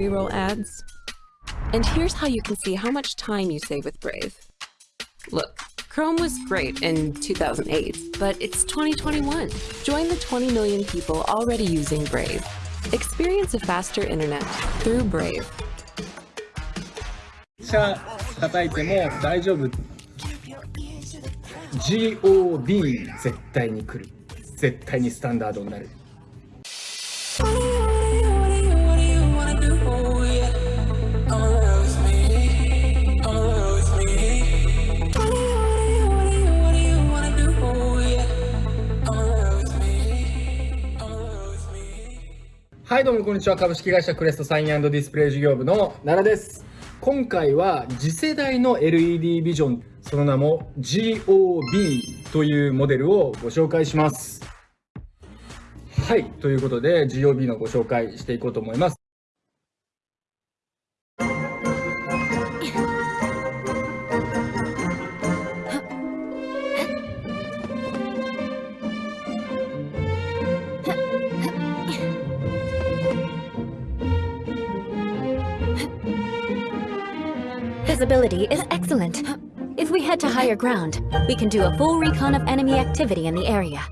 Reroll ads. And here's how you can see how much time you save with Brave. Look, Chrome was great in 2008, but it's 2021. Join the 20 million people already using Brave. Experience a faster internet through Brave. 車叩いても大丈夫 GOB 絶対に来る絶対にスタンダードになる はいどうもこんにちは。株式会社クレストサインディスプレイ事業部の奈良です。今回は次世代の LED ビジョンその名も GOB というモデルをご紹介します。はいということで GOB のご紹介していこうと思います。Visibility is excellent. If we head to higher ground, we can do a full recon of enemy activity in the area.